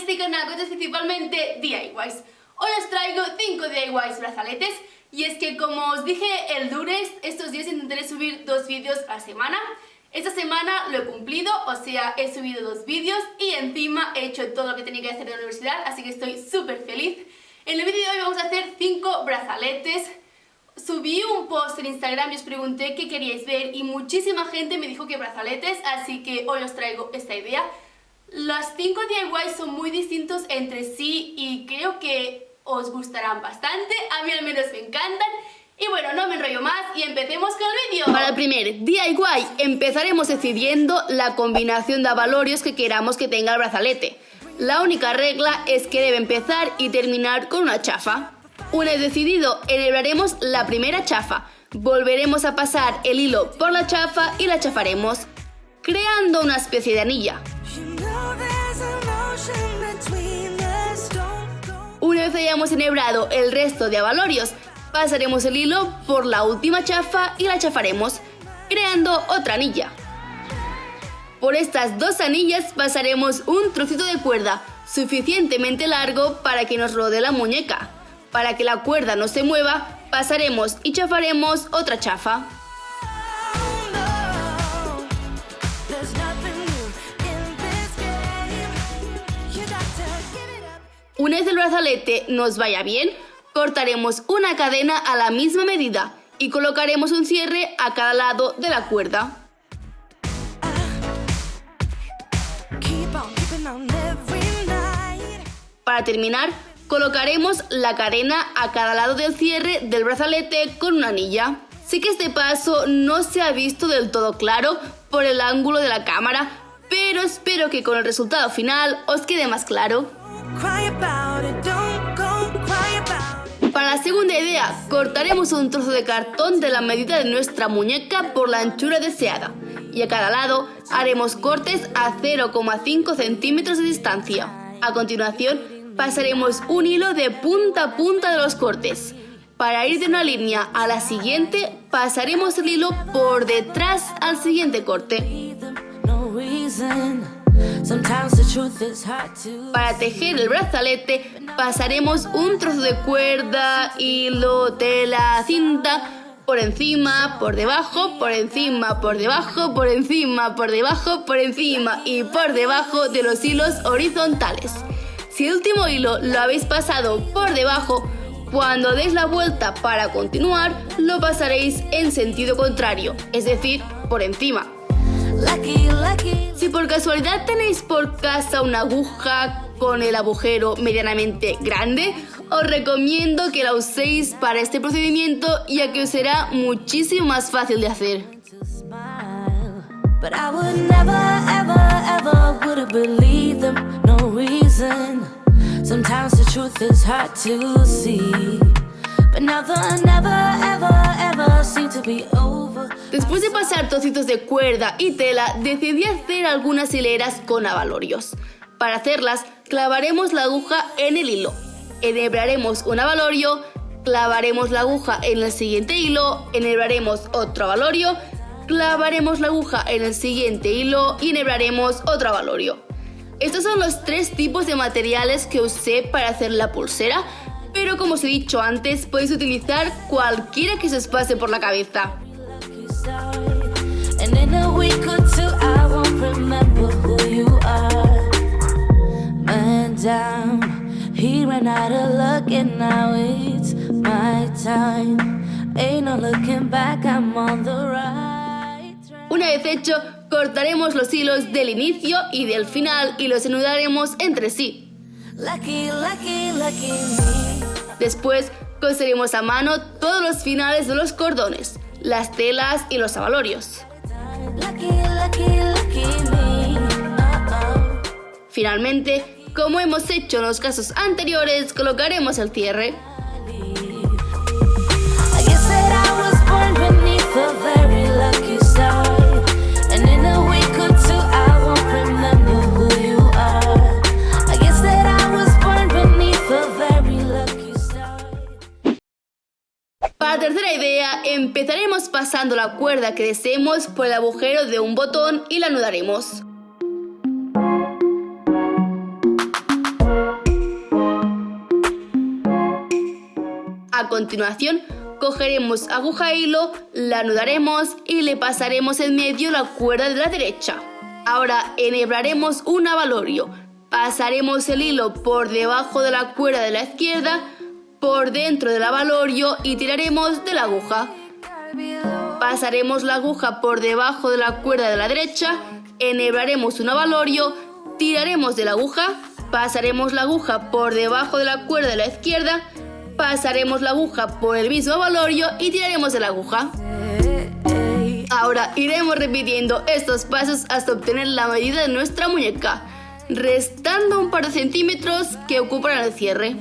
este canal que es principalmente DIYs. Hoy os traigo 5 DIYs brazaletes y es que como os dije el lunes, estos días intentaré subir dos vídeos a la semana. Esta semana lo he cumplido, o sea, he subido dos vídeos y encima he hecho todo lo que tenía que hacer en la universidad, así que estoy súper feliz. En el vídeo de hoy vamos a hacer 5 brazaletes. Subí un post en Instagram y os pregunté qué queríais ver y muchísima gente me dijo que brazaletes, así que hoy os traigo esta idea. Las 5 DIYs son muy distintos entre sí y creo que os gustarán bastante, a mí al menos me encantan. Y bueno, no me enrollo más y empecemos con el vídeo. Para el primer DIY empezaremos decidiendo la combinación de avalorios que queramos que tenga el brazalete. La única regla es que debe empezar y terminar con una chafa. Una vez decidido, enhebraremos la primera chafa. Volveremos a pasar el hilo por la chafa y la chafaremos, creando una especie de anilla. Una vez hayamos enhebrado el resto de avalorios, pasaremos el hilo por la última chafa y la chafaremos, creando otra anilla. Por estas dos anillas pasaremos un trocito de cuerda suficientemente largo para que nos rodee la muñeca. Para que la cuerda no se mueva, pasaremos y chafaremos otra chafa. Una vez el brazalete nos vaya bien, cortaremos una cadena a la misma medida y colocaremos un cierre a cada lado de la cuerda. Para terminar, colocaremos la cadena a cada lado del cierre del brazalete con una anilla. Sé que este paso no se ha visto del todo claro por el ángulo de la cámara, pero espero que con el resultado final os quede más claro. Para la segunda idea, cortaremos un trozo de cartón de la medida de nuestra muñeca por la anchura deseada y a cada lado haremos cortes a 0,5 centímetros de distancia. A continuación, pasaremos un hilo de punta a punta de los cortes. Para ir de una línea a la siguiente, pasaremos el hilo por detrás al siguiente corte. Para tejer el brazalete pasaremos un trozo de cuerda, hilo, tela, cinta por encima, por debajo, por encima, por debajo, por encima, por debajo, por encima y por debajo de los hilos horizontales. Si el último hilo lo habéis pasado por debajo, cuando deis la vuelta para continuar, lo pasaréis en sentido contrario, es decir, por encima. Si por casualidad tenéis por casa una aguja con el agujero medianamente grande, os recomiendo que la uséis para este procedimiento ya que os será muchísimo más fácil de hacer. Después de pasar trocitos de cuerda y tela, decidí hacer algunas hileras con avalorios. Para hacerlas, clavaremos la aguja en el hilo. Enhebraremos un avalorio, clavaremos la aguja en el siguiente hilo, enhebraremos otro avalorio, clavaremos la aguja en el siguiente hilo y enhebraremos otro avalorio. Estos son los tres tipos de materiales que usé para hacer la pulsera, pero como os he dicho antes, podéis utilizar cualquiera que se os pase por la cabeza. Una vez hecho, cortaremos los hilos del inicio y del final y los enudaremos entre sí. Después coseremos a mano todos los finales de los cordones, las telas y los avalorios. Finalmente, como hemos hecho en los casos anteriores, colocaremos el cierre. pasando la cuerda que deseemos por el agujero de un botón y la anudaremos. A continuación, cogeremos aguja e hilo, la anudaremos y le pasaremos en medio la cuerda de la derecha. Ahora enhebraremos un abalorio. Pasaremos el hilo por debajo de la cuerda de la izquierda, por dentro del abalorio y tiraremos de la aguja. Pasaremos la aguja por debajo de la cuerda de la derecha, enhebraremos un avalorio, tiraremos de la aguja, pasaremos la aguja por debajo de la cuerda de la izquierda, pasaremos la aguja por el mismo avalorio y tiraremos de la aguja. Ahora iremos repitiendo estos pasos hasta obtener la medida de nuestra muñeca, restando un par de centímetros que ocuparán el cierre.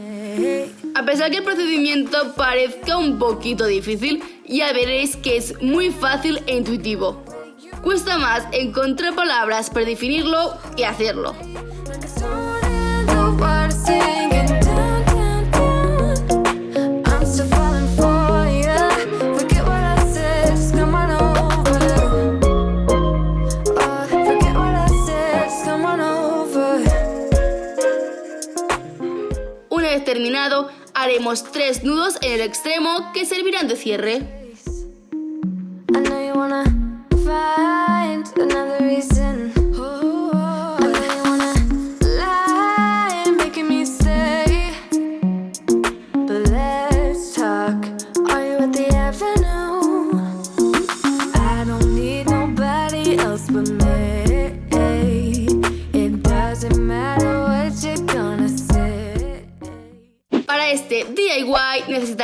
A pesar que el procedimiento parezca un poquito difícil, ya veréis que es muy fácil e intuitivo. Cuesta más encontrar palabras para definirlo que hacerlo. terminado, haremos tres nudos en el extremo que servirán de cierre.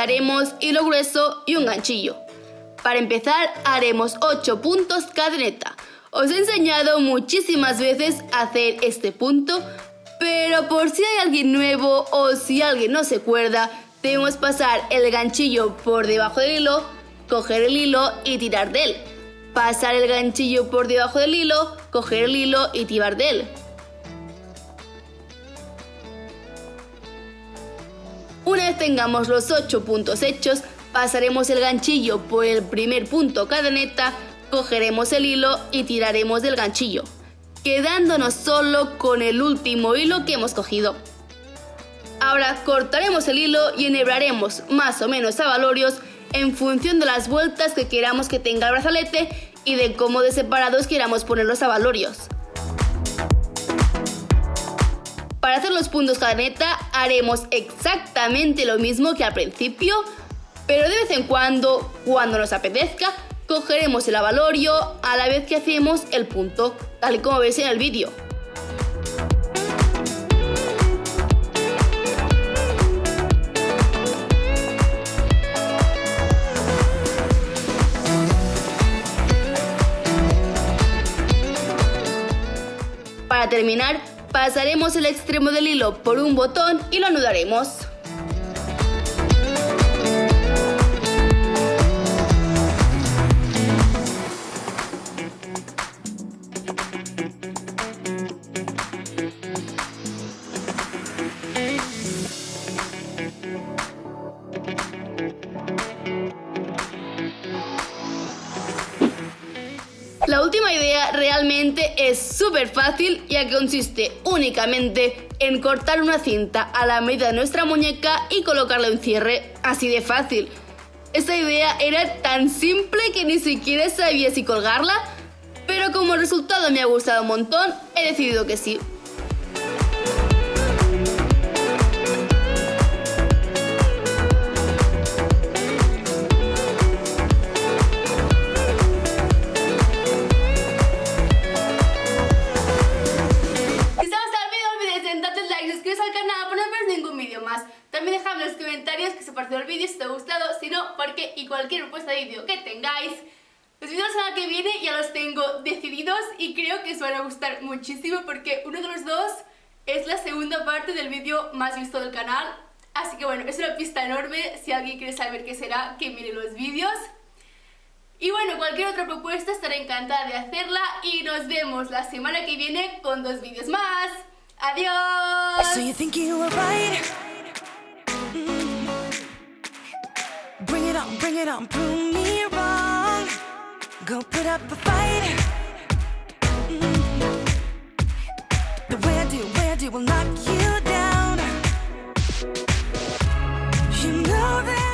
Necesitaremos hilo grueso y un ganchillo. Para empezar haremos 8 puntos cadeneta. Os he enseñado muchísimas veces a hacer este punto, pero por si hay alguien nuevo o si alguien no se acuerda, debemos pasar el ganchillo por debajo del hilo, coger el hilo y tirar de él. Pasar el ganchillo por debajo del hilo, coger el hilo y tirar de él. Una vez tengamos los 8 puntos hechos, pasaremos el ganchillo por el primer punto cadeneta, cogeremos el hilo y tiraremos del ganchillo, quedándonos solo con el último hilo que hemos cogido. Ahora cortaremos el hilo y enhebraremos más o menos a en función de las vueltas que queramos que tenga el brazalete y de cómo de separados queramos poner los avalorios. Para hacer los puntos cadeneta haremos exactamente lo mismo que al principio, pero de vez en cuando, cuando nos apetezca, cogeremos el avalorio a la vez que hacemos el punto, tal y como veis en el vídeo. Para terminar, Pasaremos el extremo del hilo por un botón y lo anudaremos. Última idea realmente es súper fácil ya que consiste únicamente en cortar una cinta a la medida de nuestra muñeca y colocarle un cierre, así de fácil. Esta idea era tan simple que ni siquiera sabía si colgarla, pero como resultado me ha gustado un montón, he decidido que sí. Y cualquier propuesta de vídeo que tengáis. Los vídeos de la que viene ya los tengo decididos y creo que os van a gustar muchísimo porque uno de los dos es la segunda parte del vídeo más visto del canal. Así que bueno, es una pista enorme, si alguien quiere saber qué será, que mire los vídeos. Y bueno, cualquier otra propuesta estaré encantada de hacerla y nos vemos la semana que viene con dos vídeos más. ¡Adiós! you don't prove me wrong. Go put up a fight. Mm -hmm. The weird you, weird you will knock you down. You know that